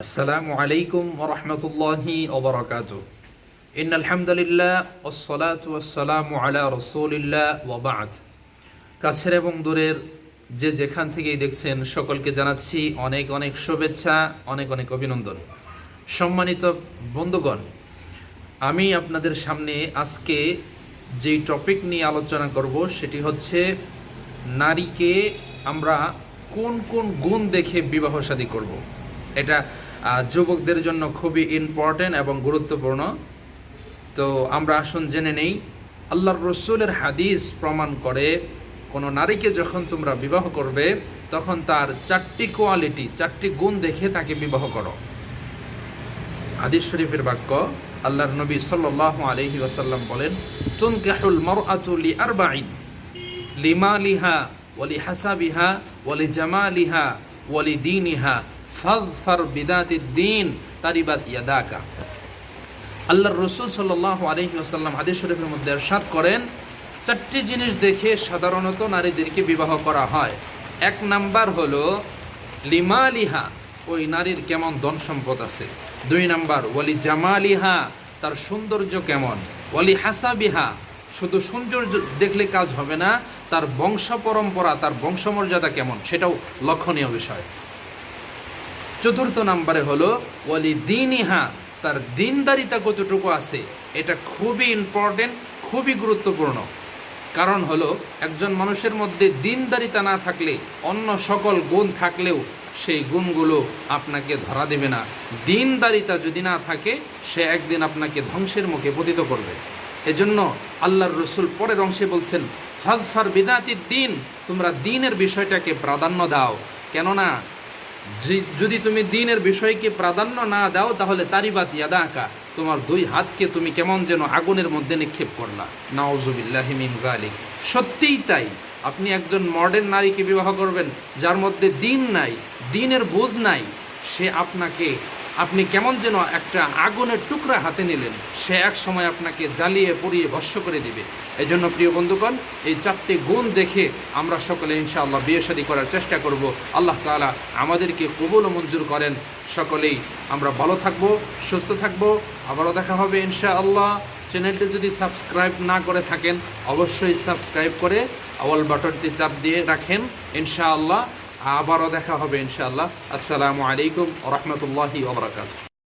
আসসালামু আলাইকুম রহমতুল্লাহি ওবরাকাত ইন আলহামদুলিল্লাহ ওসলাতু আসসালামু আলা রসুলিল্লাহ ওবাদ কাছের এবং দূরের যে যেখান থেকেই দেখছেন সকলকে জানাচ্ছি অনেক অনেক শুভেচ্ছা, অনেক অনেক অভিনন্দন। সম্মানিত বন্ধুগণ, আমি আপনাদের সামনে আজকে যে টপিক নিয়ে আলোচনা করব সেটি হচ্ছে নারীকে আমরা কোন কোন গুণ দেখে বিবাহ সাদী করব। এটা যুবকদের জন্য খুবই ইম্পর্টেন্ট এবং গুরুত্বপূর্ণ। তো আমরা আসুন জেনে নেই, আল্লাহর রসুলের হাদিস প্রমাণ করে কোনো নারীকে যখন তোমরা বিবাহ করবে, তখন তার চারটি কোয়ালিটি চারটি গুণ দেখে তাকে বিবাহ করো। হাদিস শরীফের বাক্য, আল্লাহর নবী সাল্লাহ আলহি ওয়াসাল্লাম বলেন, তুনকাহুল মারআতু লি আরবাইন লিমালিহা ওয়ালি হাসাবিহা জামা লিহা ওলি দীনিহা ফাযফার বিদাতিদ দ্বীন তারিবাত ইয়াদাকা। আল্লাহর রসুল সাল্লাহ আলহি আসাল্লাম হাদিস শরীফের মধ্যে এরশাদ করেন, চারটি জিনিস দেখে সাধারণত নারীদেরকে বিবাহ করা হয়। এক নাম্বার হলো, লিমালিহা, ওই নারীর কেমন ধন সম্পদ আছে। দুই নাম্বার, ওয়ালি জামালিহা, তার সৌন্দর্য কেমন। ওয়ালি হাসাবিহা, শুধু সৌন্দর্য দেখলে কাজ হবে না, তার বংশ পরম্পরা, তার বংশমর্যাদা কেমন, সেটাও লক্ষণীয় বিষয়। চতুর্থ নাম্বারে হলো ওয়ালি দিনিহা তার দিনদারিতা কতটুকু আছে, এটা খুবই ইম্পর্টেন্ট খুবই গুরুত্বপূর্ণ। কারণ হলো, একজন মানুষের মধ্যে দিনদারিতা না থাকলে, অন্য সকল গুণ থাকলেও, সেই গুণগুলো আপনাকে ধরা দেবে না। দিনদারিতা যদি না থাকে, সে একদিন আপনাকে ধ্বংসের মুখে পতিত করবে। এজন্য আল্লাহর রসুল পরের অংশে বলছেন, ফাজফার বিদাতির দিন, তোমরা দিনের বিষয়টাকে প্রাধান্য দাও। কেননা যদি তুমি দিনের বিষয়কে প্রাধান্য না দাও, তাহলে তারিবাত ইয়াদাকা তোমার দুই হাতকে তুমি কেমন যেন আগুনের মধ্যে নিক্ষেপ করলা। নাওজুবিল্লাহি মিনজালিক সত্যিই তাই। আপনি একজন মডার্ন নারীকে বিবাহ করবেন, যার মধ্যে দিন নাই, দিনের বোঝ নাই। সে আপনাকে আপনি কেমন যেন একটা আগুনের টুকরা হাতে নিলেন। সে এক সময় আপনাকে জ্বালিয়ে পুড়িয়ে ভস্য করে দিবে। এই জন্য প্রিয় বন্ধুগণ, এই চারটি গুণ দেখে আমরা সকলে ইনশাআল্লাহ বিয়ে শাদী করার চেষ্টা করব। আল্লাহ তালা আমাদেরকে কবুল মঞ্জুর করেন। সকলেই আমরা ভালো থাকব, সুস্থ থাকব। আবারও দেখা হবে ইনশাআল্লাহ। চ্যানেলটি যদি সাবস্ক্রাইব না করে থাকেন, অবশ্যই সাবস্ক্রাইব করে অল বাটনটি চাপ দিয়ে রাখেন। ইনশাআল্লাহ আবারও দেখা হবে ইনশাআল্লাহ। আসসালামু আলাইকুম রহমতুল্লাহি ওবরাকাতুহ